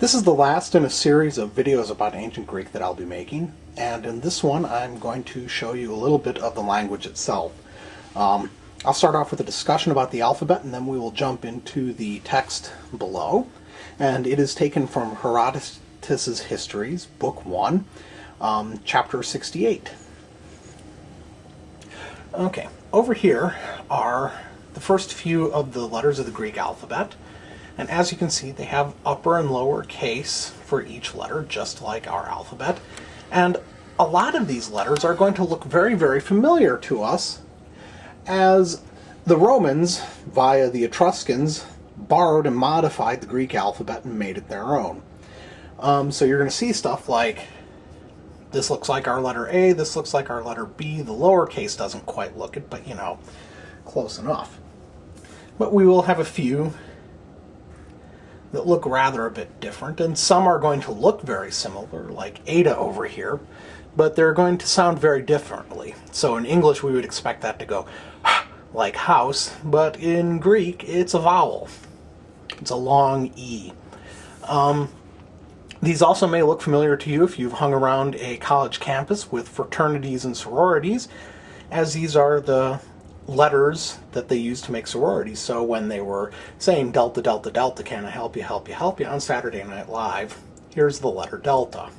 This is the last in a series of videos about ancient Greek that I'll be making, and in this one I'm going to show you a little bit of the language itself. Um, I'll start off with a discussion about the alphabet and then we will jump into the text below. And it is taken from Herodotus' Histories, Book 1, um, Chapter 68. Okay, over here are the first few of the letters of the Greek alphabet. And as you can see, they have upper and lower case for each letter, just like our alphabet. And a lot of these letters are going to look very, very familiar to us as the Romans, via the Etruscans, borrowed and modified the Greek alphabet and made it their own. Um, so you're going to see stuff like this looks like our letter A, this looks like our letter B. The lowercase doesn't quite look it, but you know, close enough. But we will have a few that look rather a bit different, and some are going to look very similar, like eta over here, but they're going to sound very differently. So in English we would expect that to go like house, but in Greek it's a vowel. It's a long E. Um, these also may look familiar to you if you've hung around a college campus with fraternities and sororities, as these are the letters that they used to make sororities. So when they were saying Delta, Delta, Delta, can I help you, help you, help you on Saturday Night Live, here's the letter Delta.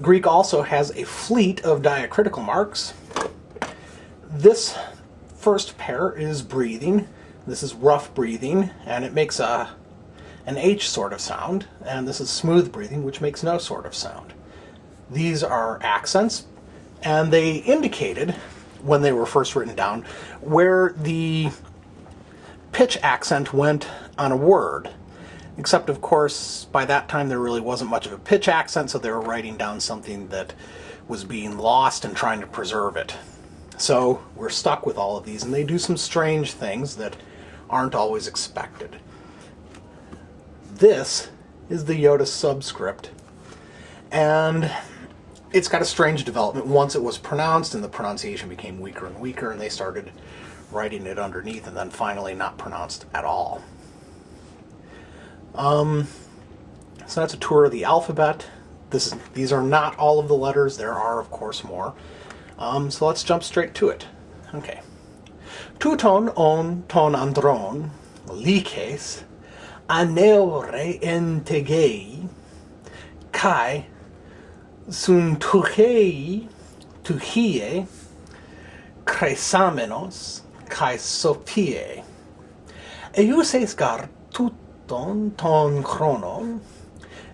Greek also has a fleet of diacritical marks. This first pair is breathing. This is rough breathing, and it makes a an H sort of sound, and this is smooth breathing, which makes no sort of sound. These are accents, and they indicated when they were first written down, where the pitch accent went on a word. Except, of course, by that time there really wasn't much of a pitch accent, so they were writing down something that was being lost and trying to preserve it. So we're stuck with all of these, and they do some strange things that aren't always expected. This is the iota subscript, and it's got a strange development. Once it was pronounced and the pronunciation became weaker and weaker and they started writing it underneath and then finally not pronounced at all. Um, so that's a tour of the alphabet. This is, these are not all of the letters. There are, of course, more. Um, so let's jump straight to it. Okay. Tuton on ton andron, likes, aneore entegei, kai sun tuchei tuchie cresamenos kai sopie eius esgar tuton ton chronon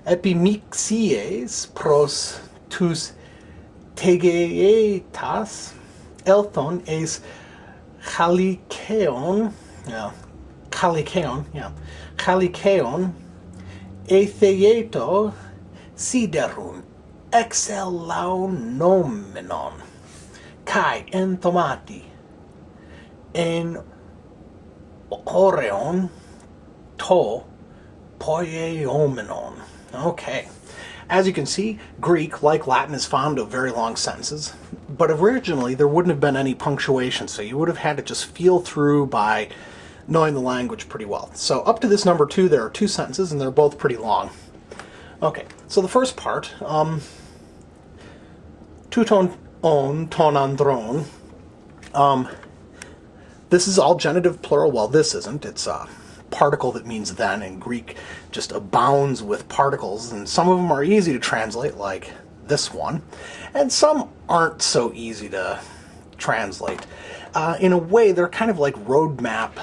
epimixies pros tus tegeetas elthon es chalikeon yeah, chalikeon yeah, chalikeon etheieto siderunt excelaunomenon kai entomati en oreon to poieomenon. Okay. As you can see, Greek, like Latin, is fond of very long sentences, but originally there wouldn't have been any punctuation, so you would have had to just feel through by knowing the language pretty well. So up to this number two, there are two sentences, and they're both pretty long. Okay, so the first part, um, tuton on ton andron. Um, this is all genitive plural. Well, this isn't. It's a particle that means then, and Greek just abounds with particles, and some of them are easy to translate, like this one, and some aren't so easy to translate. Uh, in a way, they're kind of like road map.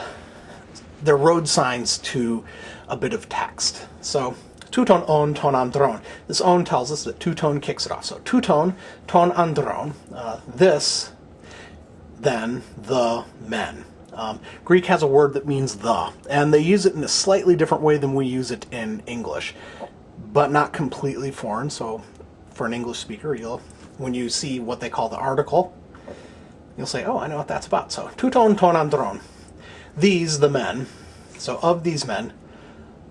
They're road signs to a bit of text. So Tuton on ton andron. This on tells us that tuton kicks it off. So tuton, ton andron. Uh, this, then, the men. Um, Greek has a word that means the, and they use it in a slightly different way than we use it in English, but not completely foreign. So for an English speaker, you'll when you see what they call the article, you'll say, oh, I know what that's about. So tuton ton andron. These, the men. So of these men,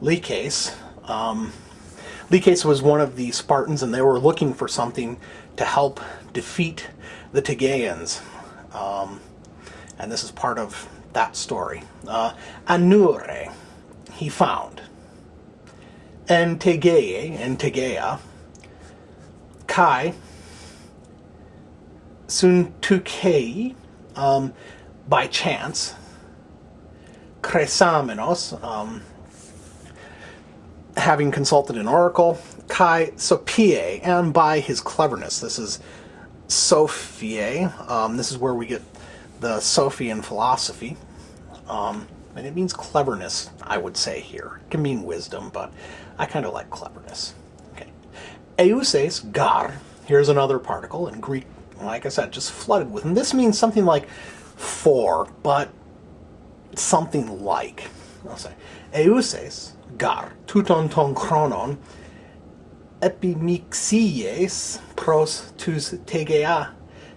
Lycase, um, Lycase was one of the Spartans and they were looking for something to help defeat the Tegeans. Um, and this is part of that story. Uh, Anure, he found. en tegee, en tegea, kai, sun tukei, um, by chance, cresamenos, um, having consulted an oracle, kai sophie, and by his cleverness. This is Sophie. Um, this is where we get the Sophian philosophy. Um, and it means cleverness, I would say here. It can mean wisdom, but I kind of like cleverness. Okay. Euses gar. Here's another particle in Greek, like I said, just flooded with. And this means something like for, but something like. I'll say. Euses gar tuton ton chronon epimixies pros tus tegea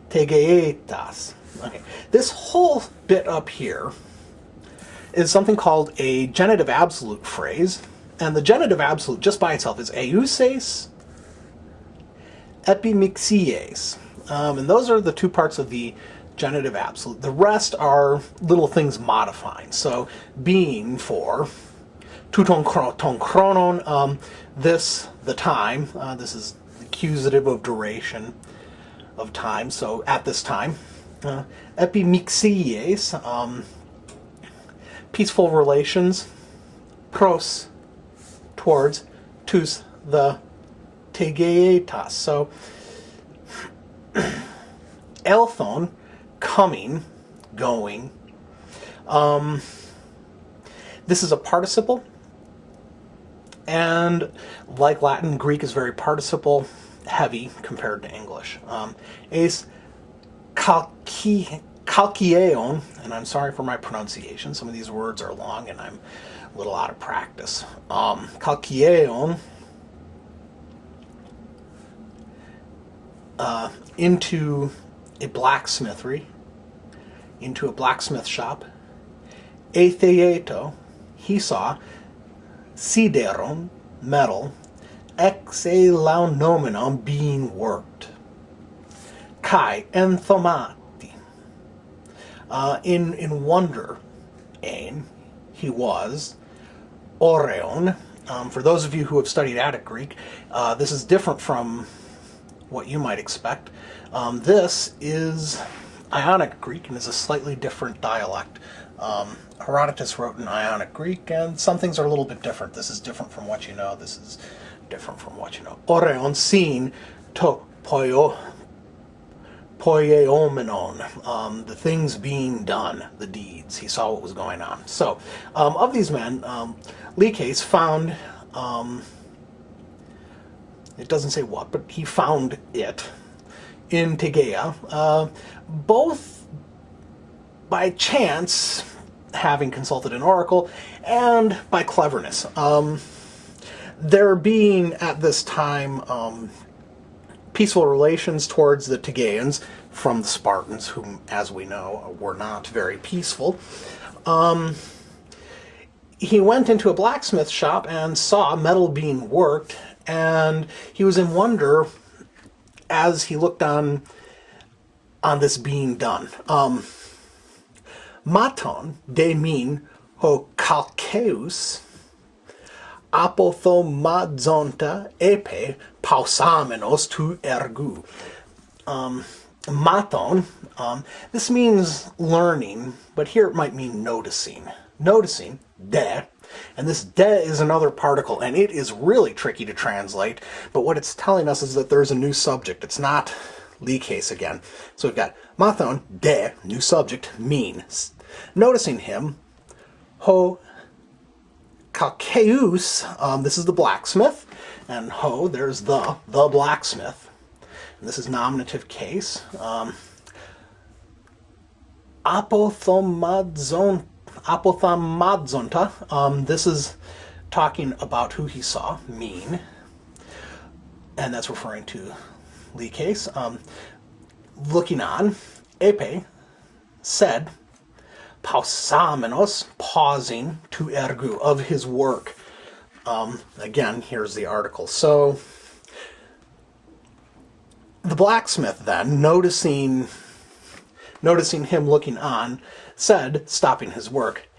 tegeetas. Okay, this whole bit up here is something called a genitive absolute phrase, and the genitive absolute just by itself is euses epimixies. Um, and those are the two parts of the genitive absolute. The rest are little things modifying. So being for tuton chronon, um, this, the time, uh, this is accusative of duration of time, so at this time. Uh, epimixies, um, peaceful relations, pros, towards, tus, the tegeetas. So, elthon, coming, going. Um, this is a participle and like Latin, Greek is very participle heavy compared to English. Um, es and I'm sorry for my pronunciation, some of these words are long and I'm a little out of practice. Um, uh, into a blacksmithery, into a blacksmith shop. Atheato, he saw, sideron, metal, exelaunomenon being worked. Kai enthomati. Uh, in, in wonder, ein, he was, oreon. Um, for those of you who have studied Attic Greek, uh, this is different from what you might expect. Um, this is Ionic Greek and is a slightly different dialect. Um, Herodotus wrote in Ionic Greek, and some things are a little bit different. This is different from what you know. This is different from what you know. Oreon seen to poio poieomenon, um, the things being done, the deeds. He saw what was going on. So, um, of these men, um, Lycas found, um, it doesn't say what, but he found it in Tegea, uh, both by chance, having consulted an oracle, and by cleverness. Um, there being, at this time, um, peaceful relations towards the Tegeans from the Spartans, whom, as we know, were not very peaceful. Um, he went into a blacksmith shop and saw metal being worked, and he was in wonder as he looked on on this being done. Um, maton de min ho calceus apothomadzonta epe pausamenos tu ergu. Um, maton, um, this means learning, but here it might mean noticing. Noticing, de, and this de is another particle, and it is really tricky to translate, but what it's telling us is that there's a new subject. It's not Lee case again. So we've got mathon, de, new subject, mean. Noticing him, ho calceus, um, this is the blacksmith, and ho, there's the, the blacksmith. And this is nominative case. Um, apothomadzon, apothamadzonta, um, this is talking about who he saw, mean, and that's referring to Lee case. Um, looking on, Epe said, pausamenos, pausing, to ergu, of his work. Um, again, here's the article. So, the blacksmith then, noticing, noticing him looking on, said, stopping his work,